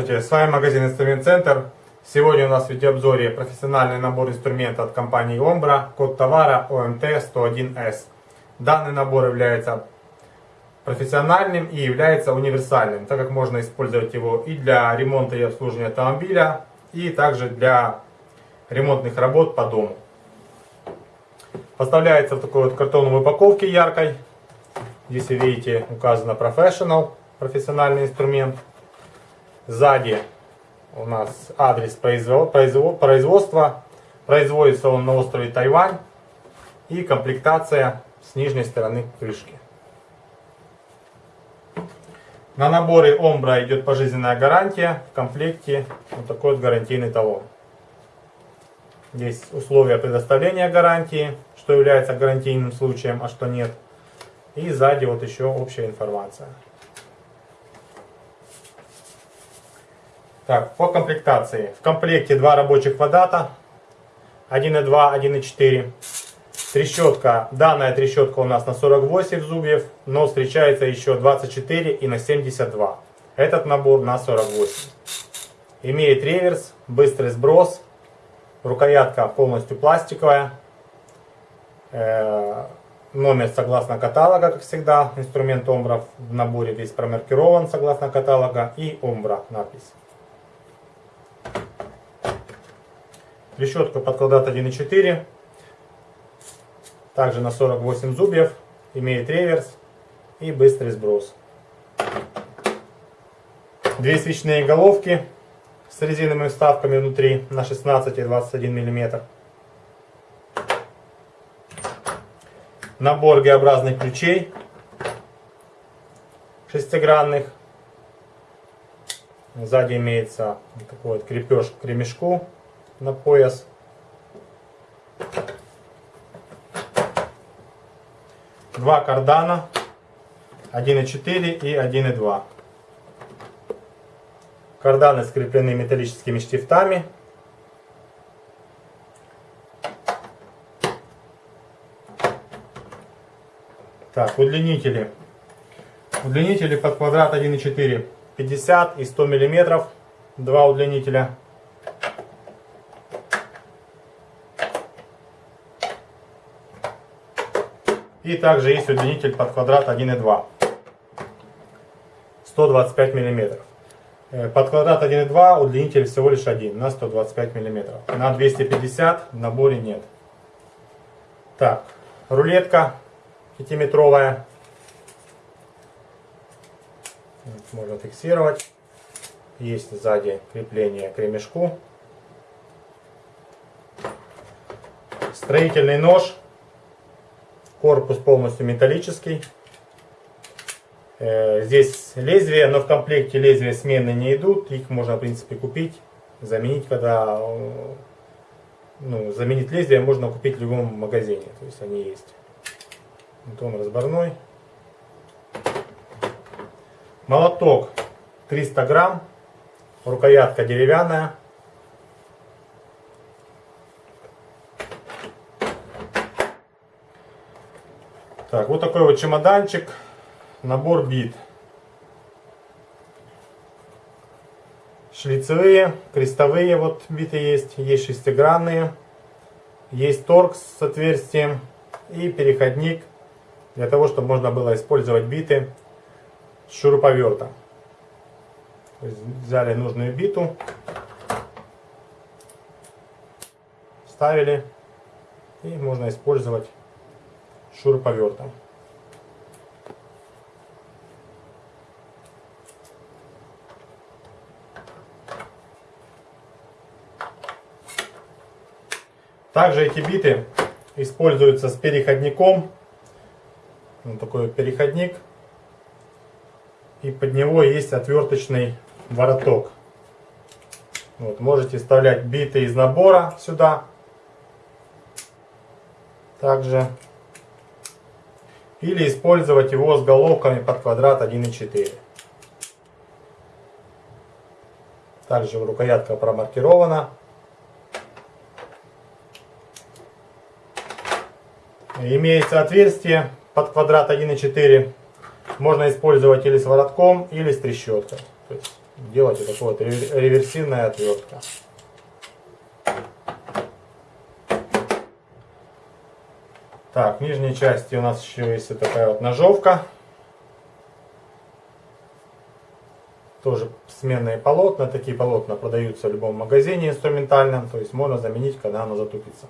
Здравствуйте, с вами магазин Инструмент Центр. Сегодня у нас в видеообзоре профессиональный набор инструмента от компании Ombra, код товара OMT101S. Данный набор является профессиональным и является универсальным, так как можно использовать его и для ремонта и обслуживания автомобиля, и также для ремонтных работ по дому. Поставляется в такой вот картонной упаковке яркой. Здесь, видите, указано Professional, профессиональный инструмент. Сзади у нас адрес производства. Производится он на острове Тайвань. И комплектация с нижней стороны крышки. На наборе Ombra идет пожизненная гарантия. В комплекте вот такой вот гарантийный талон. Здесь условия предоставления гарантии, что является гарантийным случаем, а что нет. И сзади вот еще общая информация. Так, по комплектации. В комплекте два рабочих квадрата. 1,2, 1,4. Трещотка. Данная трещотка у нас на 48 зубьев, но встречается еще 24 и на 72. Этот набор на 48. Имеет реверс, быстрый сброс. Рукоятка полностью пластиковая. Э, номер согласно каталога, как всегда. Инструмент Омбра в наборе весь промаркирован согласно каталога. И Омбра надпись. Решетка под квадрат 1,4. Также на 48 зубьев. Имеет реверс и быстрый сброс. Две свечные головки с резиновыми вставками внутри на 16 и 21 мм. Набор Г-образных ключей шестигранных. Сзади имеется такой вот крепеж к ремешку на пояс. Два кардана, 1.4 и 1.2. Карданы скреплены металлическими штифтами. Так, удлинители. Удлинители под квадрат 1.4, 50 и 100 миллиметров. Два удлинителя. И также есть удлинитель под квадрат 1,2. 125 мм. Под квадрат 1,2 удлинитель всего лишь один на 125 мм. На 250 в наборе нет. Так, рулетка 5-метровая. Можно фиксировать. Есть сзади крепление к ремешку. Строительный нож Корпус полностью металлический. Э, здесь лезвия, но в комплекте лезвия смены не идут. Их можно, в принципе, купить, заменить, когда... Э, ну, заменить лезвие можно купить в любом магазине. То есть они есть. Вот он разборной. Молоток 300 грамм. Рукоятка деревянная. Так, вот такой вот чемоданчик, набор бит. Шлицевые, крестовые вот биты есть, есть шестигранные, есть торкс с отверстием и переходник для того, чтобы можно было использовать биты с шуруповертом. Взяли нужную биту, ставили и можно использовать шуруповертом. Также эти биты используются с переходником. Вот такой переходник. И под него есть отверточный вороток. Вот, можете вставлять биты из набора сюда. Также или использовать его с головками под квадрат 1,4. Также рукоятка промаркирована. Имеется отверстие под квадрат 1,4. Можно использовать или с воротком, или с трещоткой. То есть делать вот такая вот реверсивная отвертка. Так, в нижней части у нас еще есть вот такая вот ножовка. Тоже сменные полотна. Такие полотна продаются в любом магазине инструментальном. То есть можно заменить, когда оно затупится.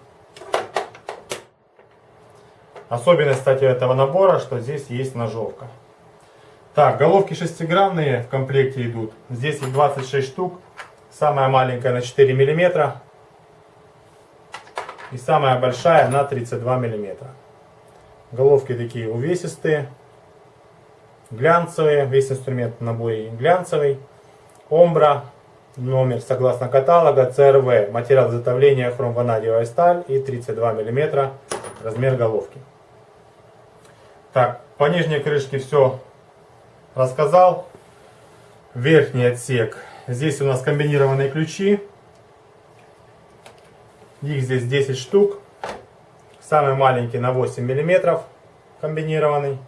Особенность, кстати, этого набора, что здесь есть ножовка. Так, головки шестигранные в комплекте идут. Здесь их 26 штук. Самая маленькая на 4 миллиметра. И самая большая на 32 миллиметра. Головки такие увесистые. Глянцевые. Весь инструмент в наборе глянцевый. Омбра. Номер согласно каталога CRV. Материал изготовления хромванадиевая сталь и 32 миллиметра размер головки. Так, по нижней крышке все рассказал. Верхний отсек. Здесь у нас комбинированные ключи. Их здесь 10 штук. Самый маленький на 8 миллиметров комбинированный.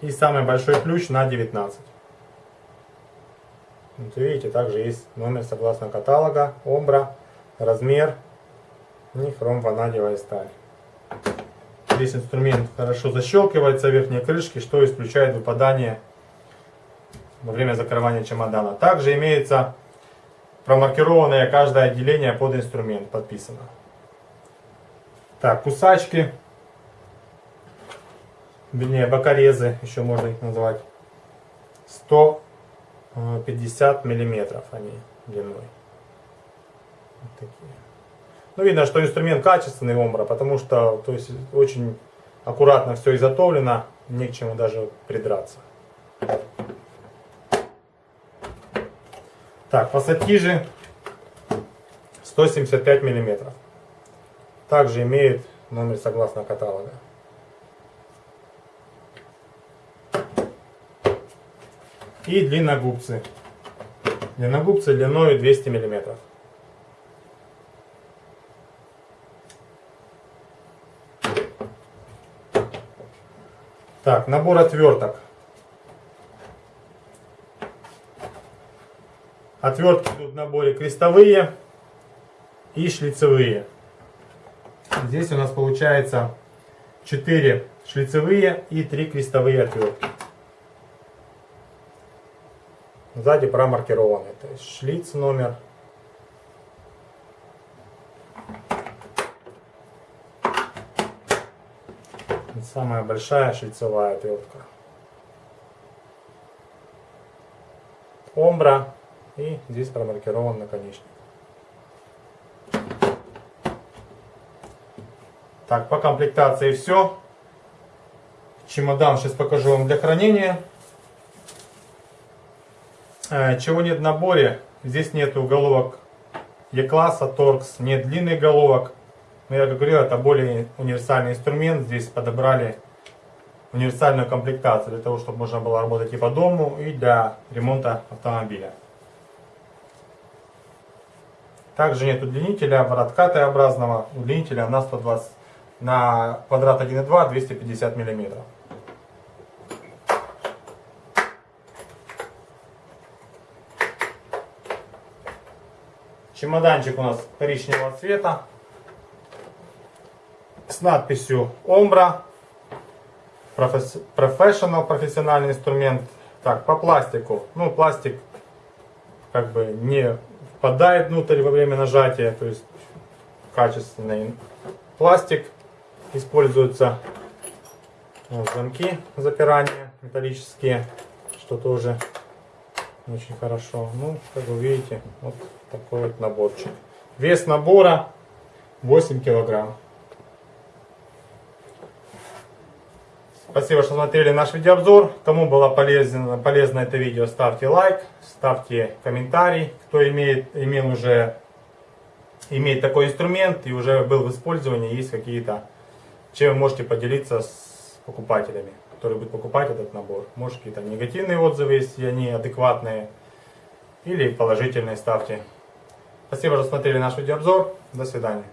И самый большой ключ на 19. Вот видите, также есть номер согласно каталога, омбра, размер и хром ванадиевая сталь. Здесь инструмент хорошо защелкивается верхней крышки, что исключает выпадание во время закрывания чемодана. Также имеется промаркированное каждое отделение под инструмент подписано. Так, кусачки, вернее бокорезы, еще можно их назвать, 150 миллиметров они длиной. Вот такие. Ну, видно, что инструмент качественный омбра, потому что то есть, очень аккуратно все изготовлено, не к чему даже придраться. Так, пассатижи 175 миллиметров. Также имеет номер согласно каталога. И длинногубцы. Длинногубцы длиной 200 миллиметров. Так, набор отверток. Отвертки тут в наборе крестовые и шлицевые. Здесь у нас получается 4 шлицевые и 3 крестовые отвертки. Сзади промаркированы. То есть шлиц номер самая большая шлицевая отвертка. Омбра и здесь промаркирован наконечник. Так, по комплектации все. Чемодан сейчас покажу вам для хранения. Э, чего нет в наборе? Здесь нет уголовок Е-класса, торкс, нет длинных головок. Но я как говорил, это более универсальный инструмент. Здесь подобрали универсальную комплектацию для того, чтобы можно было работать и по дому, и для ремонта автомобиля. Также нет удлинителя, обратка Т-образного. Удлинителя на 120 на квадрат 1,2 250 миллиметров. Чемоданчик у нас коричневого цвета с надписью Ombra Professional, профессиональный инструмент. Так, по пластику. Ну, пластик как бы не впадает внутрь во время нажатия, то есть качественный пластик. Используются вот, замки запирания металлические, что тоже очень хорошо. Ну, как вы видите, вот такой вот наборчик. Вес набора 8 килограмм. Спасибо, что смотрели наш видеообзор. Кому было полезно, полезно это видео, ставьте лайк, ставьте комментарий. Кто имеет, имел уже имеет такой инструмент и уже был в использовании, есть какие-то, чем вы можете поделиться с покупателями, которые будут покупать этот набор. Может какие-то негативные отзывы, если они адекватные, или положительные ставьте. Спасибо, что смотрели наш видеообзор. До свидания.